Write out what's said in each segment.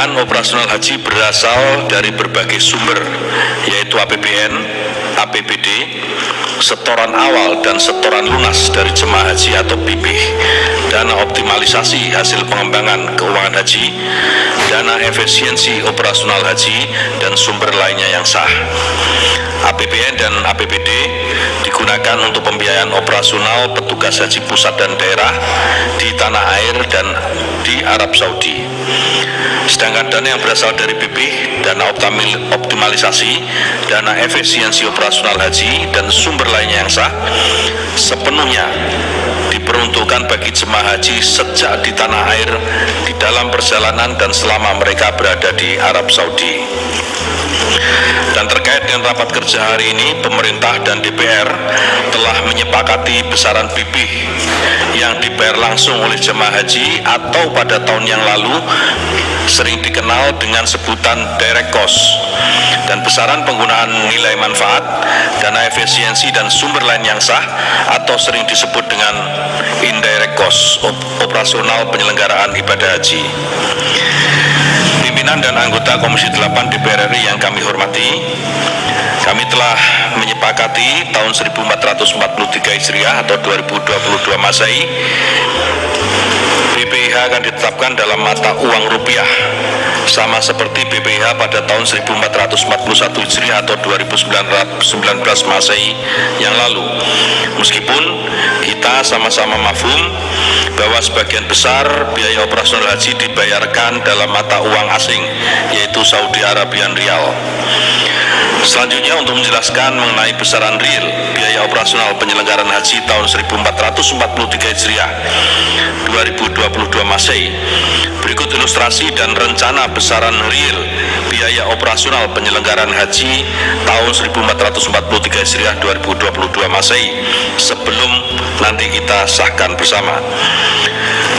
pembiayaan operasional haji berasal dari berbagai sumber, yaitu APBN, APBD, setoran awal dan setoran lunas dari jemaah haji atau BPIH, dana optimalisasi hasil pengembangan keuangan haji, dana efisiensi operasional haji, dan sumber lainnya yang sah. APBN dan APBD digunakan untuk pembiayaan operasional petugas haji pusat dan daerah di tanah air dan di Arab Saudi. Sedangkan dana yang berasal dari BP, dana optimalisasi, dana efisiensi operasional haji, dan sumber lainnya yang sah, sepenuhnya diperuntukkan bagi jemaah haji sejak di tanah air, di dalam perjalanan, dan selama mereka berada di Arab Saudi. Dan terkait dengan rapat kerja hari ini, pemerintah dan DPR telah menyepakati besaran BP yang dibayar langsung oleh jemaah haji atau pada tahun yang lalu sering dikenal dengan sebutan direct cost. Dan besaran penggunaan nilai manfaat, dana efisiensi dan sumber lain yang sah atau sering disebut dengan indirect cost operasional penyelenggaraan ibadah haji pimpinan dan anggota Komisi 8 DPR RI yang kami hormati, kami telah menyepakati tahun 1443 Hijriah atau 2022 Masehi BPIH akan ditetapkan dalam mata uang rupiah sama seperti BPIH pada tahun 1441 Hijriah atau 2019 Masehi yang lalu. Meskipun kita sama-sama mafhum bahwa sebagian besar biaya operasional haji dibayarkan dalam mata uang asing yaitu Saudi Arabian Rial. Selanjutnya untuk menjelaskan mengenai besaran real biaya operasional penyelenggaraan haji tahun 1443 Hijriah 2022 Masehi. Berikut ilustrasi dan rencana besaran real biaya operasional penyelenggaraan haji tahun 1443 Hijriah 2022 Masehi sebelum nanti kita sahkan bersama.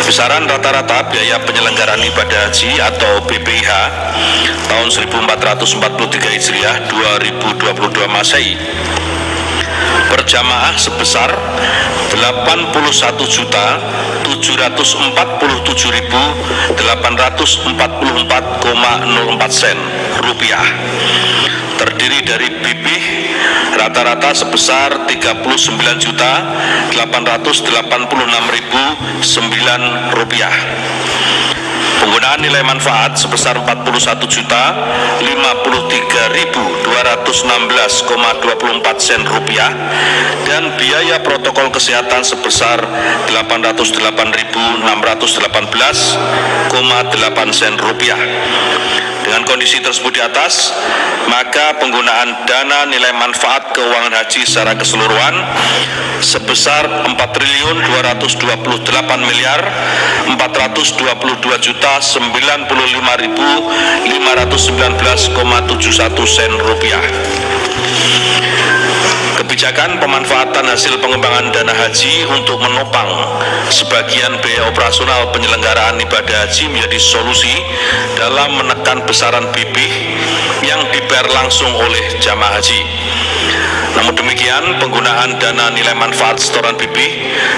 Besaran rata-rata biaya penyelenggaraan ibadah haji atau BPIH tahun 1443 Hijriah 2022 Masehi per jamaah sebesar 81 juta 747.844,04 sen rupiah. Terdiri dari bibih rata-rata sebesar 39 juta 886.009 rupiah Penggunaan nilai manfaat sebesar 41 juta 53.216,24 sen rupiah dan biaya protokol kesehatan sebesar 808.618,8 sen rupiah. Dengan kondisi tersebut di atas, maka penggunaan dana nilai manfaat keuangan haji secara keseluruhan sebesar 4 triliun 228 miliar 422 juta 95.519,71 sen rupiah. Kebijakan pemanfaatan hasil pengembangan dana haji untuk menopang sebagian biaya operasional penyelenggaraan ibadah haji menjadi solusi dalam menekan besaran bibih yang dibayar langsung oleh jamaah haji. Namun demikian, penggunaan dana nilai manfaat setoran BB,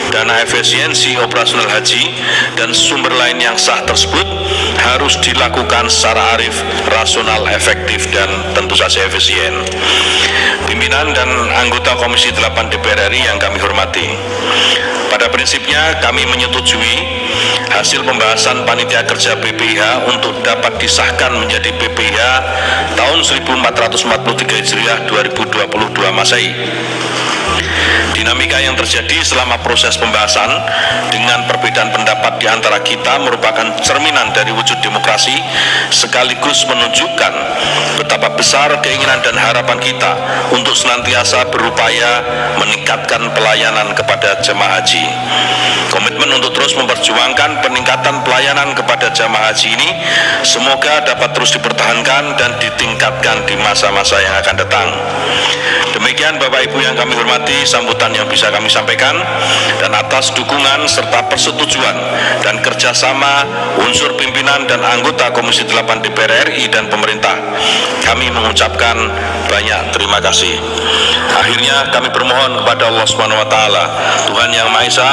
dana efisiensi operasional haji, dan sumber lain yang sah tersebut harus dilakukan secara arif, rasional, efektif, dan tentu saja efisien. Pimpinan dan anggota Komisi 8 DPR RI yang kami hormati, pada prinsipnya kami menyetujui hasil pembahasan panitia kerja BPIH untuk dapat disahkan menjadi BPIH tahun 1443 Hijriah 2022 Masehi. Dinamika yang terjadi selama proses pembahasan dengan perbedaan pendapat di antara kita merupakan cerminan dari wujud demokrasi sekaligus menunjukkan betapa besar keinginan dan harapan kita untuk senantiasa berupaya meningkatkan pelayanan kepada jemaah haji. Komitmen untuk terus memperjuangkan peningkatan pelayanan kepada jemaah haji ini semoga dapat terus dipertahankan dan ditingkatkan di masa-masa yang akan datang. Demikian Demikian Bapak Ibu yang kami hormati sambutan yang bisa kami sampaikan dan atas dukungan serta persetujuan dan kerjasama unsur pimpinan dan anggota Komisi 8 DPR RI dan pemerintah kami mengucapkan banyak terima kasih. Akhirnya kami bermohon kepada Allah Subhanahu wa taala, Tuhan yang Maha Esa,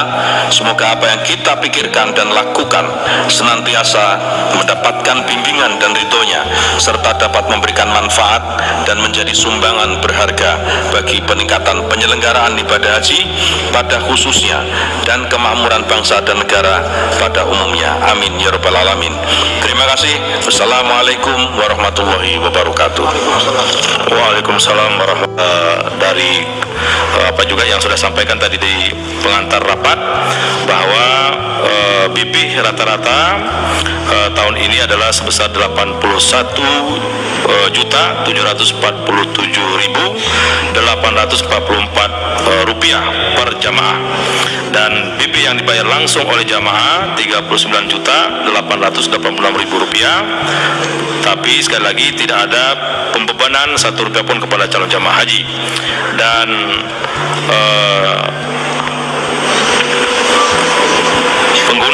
semoga apa yang kita pikirkan dan lakukan senantiasa mendapatkan bimbingan dan ridhonya serta dapat memberikan manfaat dan menjadi sumbangan berharga peningkatan penyelenggaraan ibadah haji pada khususnya dan kemakmuran bangsa dan negara pada umumnya. Amin ya rabbal alamin. Terima kasih. Wassalamualaikum warahmatullahi wabarakatuh. Waalaikumsalam warahmatullahi dari eh, apa juga yang sudah sampaikan tadi di pengantar rapat bahwa BP rata-rata eh, tahun ini adalah sebesar 81 eh, juta 747 ribu 844 eh, rupiah per jamaah. Dan BP yang dibayar langsung oleh jamaah 39 juta 886 ribu rupiah. Tapi sekali lagi tidak ada pembebanan satu rupiah pun kepada calon jamaah haji. Dan eh,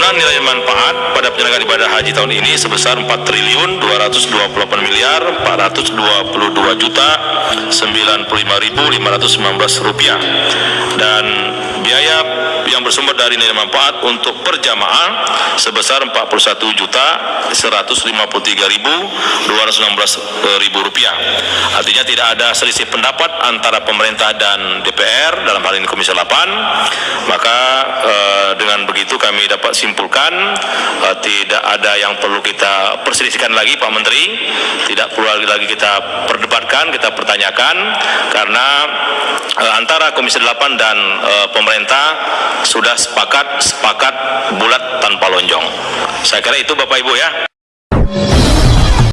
Penggunaan nilai manfaat pada penyelenggaraan ibadah haji tahun ini sebesar 4 triliun 228 miliar 422 juta 95.519 rupiah. Dan biaya yang bersumber dari nilai manfaat untuk per jamaah sebesar 41 juta 153.216 ribu rupiah. Artinya tidak ada selisih pendapat antara pemerintah dan DPR dalam hal ini Komisi 8. Maka eh, dengan begitu kami dapat simpulkan eh, tidak ada yang perlu kita perselisihkan lagi Pak Menteri, tidak perlu lagi kita perdebatkan, kita pertanyakan karena eh, antara Komisi 8 dan eh, pemerintah sudah sepakat sepakat bulat tanpa lonjong. Saya kira itu Bapak Ibu ya.